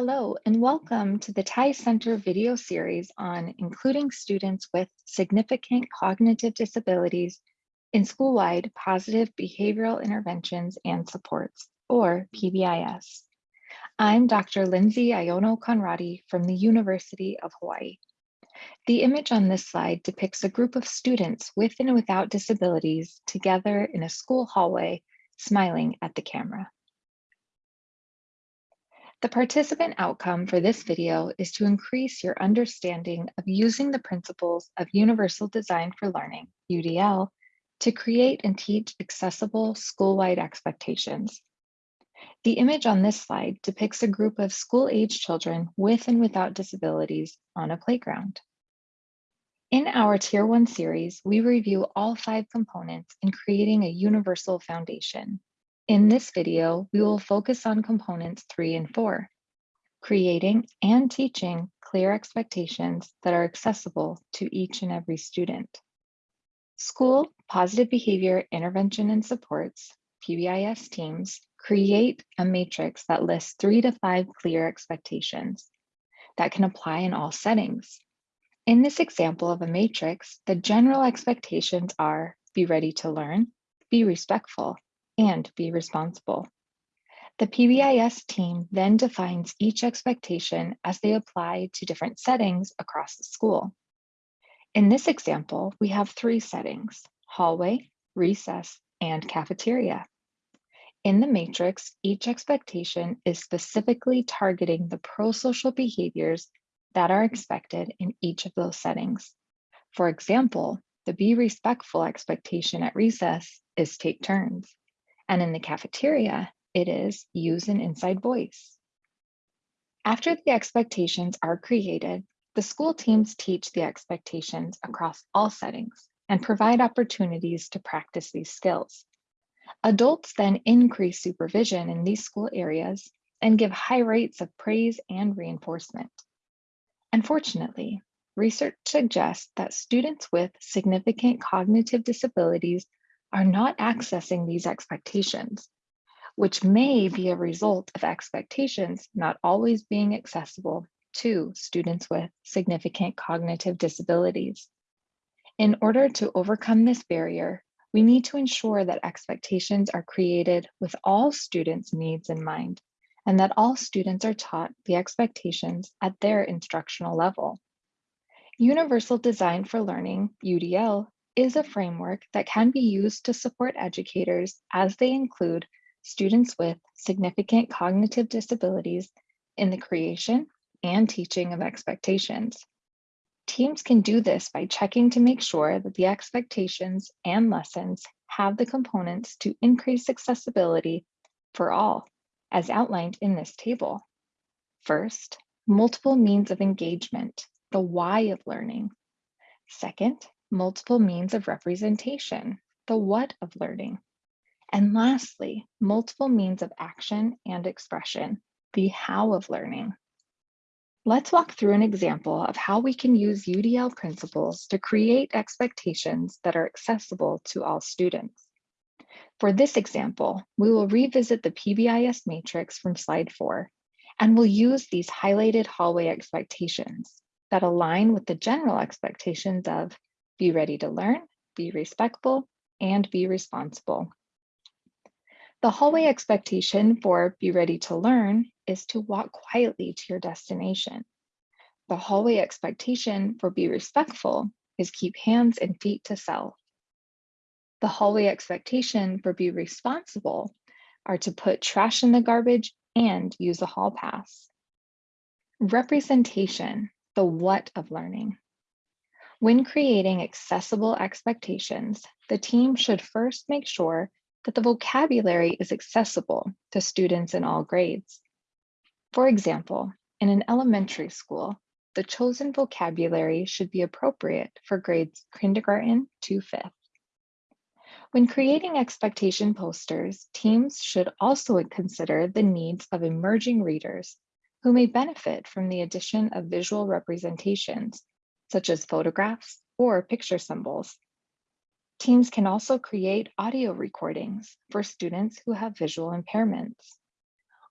Hello, and welcome to the TIES Center video series on including students with significant cognitive disabilities in school-wide positive behavioral interventions and supports, or PBIS. I'm Dr. Lindsay Iono Conradi from the University of Hawaii. The image on this slide depicts a group of students with and without disabilities together in a school hallway, smiling at the camera. The participant outcome for this video is to increase your understanding of using the principles of Universal Design for Learning, UDL, to create and teach accessible school-wide expectations. The image on this slide depicts a group of school-age children with and without disabilities on a playground. In our Tier 1 series, we review all five components in creating a universal foundation. In this video, we will focus on components three and four, creating and teaching clear expectations that are accessible to each and every student. School Positive Behavior Intervention and Supports, PBIS teams, create a matrix that lists three to five clear expectations that can apply in all settings. In this example of a matrix, the general expectations are be ready to learn, be respectful, and be responsible. The PBIS team then defines each expectation as they apply to different settings across the school. In this example, we have three settings, hallway, recess, and cafeteria. In the matrix, each expectation is specifically targeting the pro-social behaviors that are expected in each of those settings. For example, the be respectful expectation at recess is take turns. And in the cafeteria, it is use an inside voice. After the expectations are created, the school teams teach the expectations across all settings and provide opportunities to practice these skills. Adults then increase supervision in these school areas and give high rates of praise and reinforcement. Unfortunately, research suggests that students with significant cognitive disabilities are not accessing these expectations, which may be a result of expectations not always being accessible to students with significant cognitive disabilities. In order to overcome this barrier, we need to ensure that expectations are created with all students' needs in mind and that all students are taught the expectations at their instructional level. Universal Design for Learning, UDL, is a framework that can be used to support educators as they include students with significant cognitive disabilities in the creation and teaching of expectations. Teams can do this by checking to make sure that the expectations and lessons have the components to increase accessibility for all, as outlined in this table. First, multiple means of engagement, the why of learning. Second, multiple means of representation, the what of learning. And lastly, multiple means of action and expression, the how of learning. Let's walk through an example of how we can use UDL principles to create expectations that are accessible to all students. For this example, we will revisit the PBIS matrix from slide four, and we'll use these highlighted hallway expectations that align with the general expectations of be ready to learn, be respectful, and be responsible. The hallway expectation for be ready to learn is to walk quietly to your destination. The hallway expectation for be respectful is keep hands and feet to self. The hallway expectation for be responsible are to put trash in the garbage and use a hall pass. Representation, the what of learning. When creating accessible expectations, the team should first make sure that the vocabulary is accessible to students in all grades. For example, in an elementary school, the chosen vocabulary should be appropriate for grades kindergarten to fifth. When creating expectation posters, teams should also consider the needs of emerging readers who may benefit from the addition of visual representations such as photographs or picture symbols. Teams can also create audio recordings for students who have visual impairments.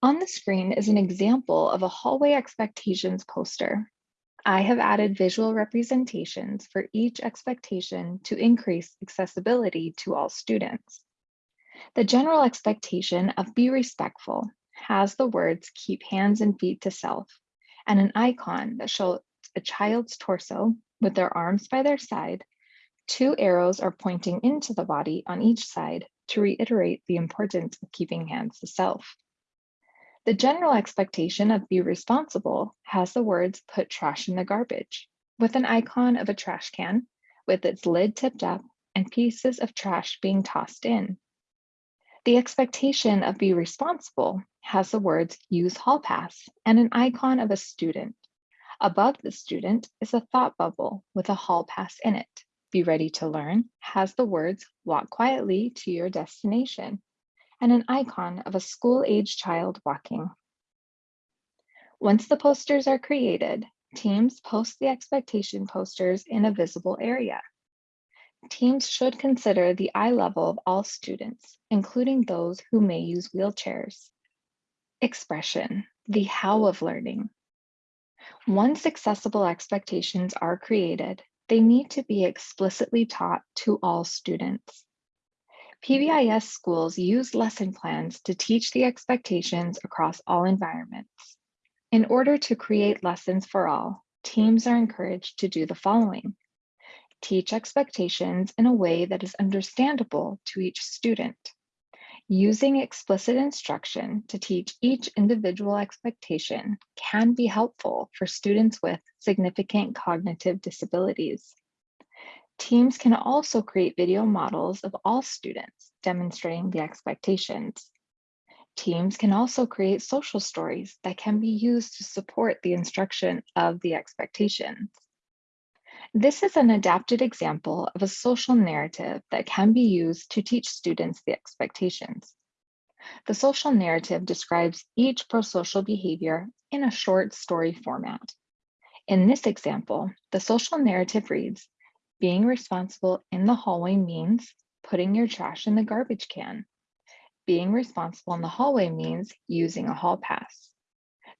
On the screen is an example of a hallway expectations poster. I have added visual representations for each expectation to increase accessibility to all students. The general expectation of be respectful has the words keep hands and feet to self and an icon that shows a child's torso with their arms by their side. Two arrows are pointing into the body on each side to reiterate the importance of keeping hands to self. The general expectation of be responsible has the words put trash in the garbage with an icon of a trash can with its lid tipped up and pieces of trash being tossed in. The expectation of be responsible has the words use hall pass and an icon of a student. Above the student is a thought bubble with a hall pass in it. Be ready to learn has the words walk quietly to your destination and an icon of a school-age child walking. Once the posters are created, teams post the expectation posters in a visible area. Teams should consider the eye level of all students, including those who may use wheelchairs. Expression, the how of learning. Once accessible expectations are created, they need to be explicitly taught to all students. PBIS schools use lesson plans to teach the expectations across all environments. In order to create lessons for all, teams are encouraged to do the following teach expectations in a way that is understandable to each student. Using explicit instruction to teach each individual expectation can be helpful for students with significant cognitive disabilities. Teams can also create video models of all students demonstrating the expectations. Teams can also create social stories that can be used to support the instruction of the expectations. This is an adapted example of a social narrative that can be used to teach students the expectations. The social narrative describes each prosocial behavior in a short story format. In this example, the social narrative reads, being responsible in the hallway means putting your trash in the garbage can. Being responsible in the hallway means using a hall pass.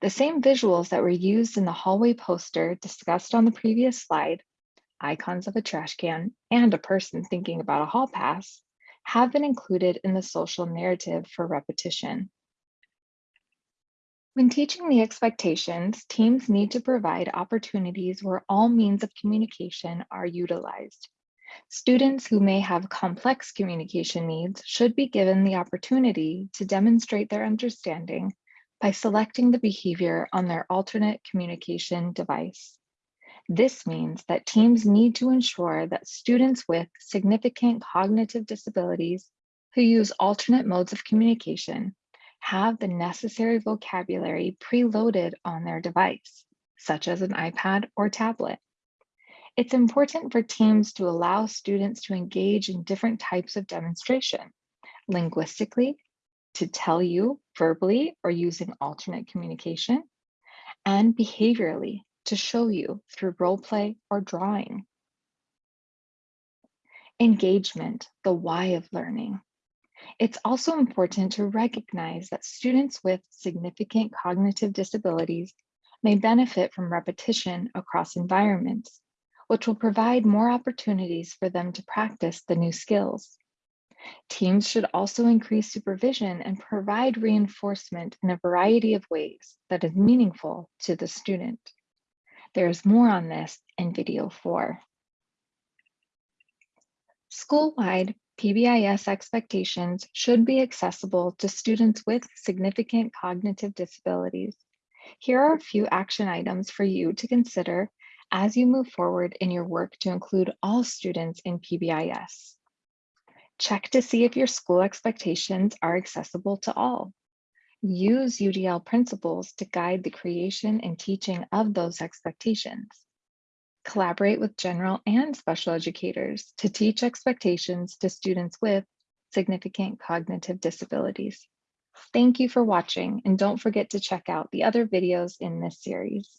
The same visuals that were used in the hallway poster discussed on the previous slide icons of a trash can, and a person thinking about a hall pass have been included in the social narrative for repetition. When teaching the expectations, teams need to provide opportunities where all means of communication are utilized. Students who may have complex communication needs should be given the opportunity to demonstrate their understanding by selecting the behavior on their alternate communication device. This means that teams need to ensure that students with significant cognitive disabilities who use alternate modes of communication have the necessary vocabulary preloaded on their device, such as an iPad or tablet. It's important for teams to allow students to engage in different types of demonstration, linguistically, to tell you verbally or using alternate communication, and behaviorally to show you through role play or drawing. Engagement, the why of learning. It's also important to recognize that students with significant cognitive disabilities may benefit from repetition across environments, which will provide more opportunities for them to practice the new skills. Teams should also increase supervision and provide reinforcement in a variety of ways that is meaningful to the student. There's more on this in video four. School-wide PBIS expectations should be accessible to students with significant cognitive disabilities. Here are a few action items for you to consider as you move forward in your work to include all students in PBIS. Check to see if your school expectations are accessible to all. Use UDL principles to guide the creation and teaching of those expectations. Collaborate with general and special educators to teach expectations to students with significant cognitive disabilities. Thank you for watching and don't forget to check out the other videos in this series.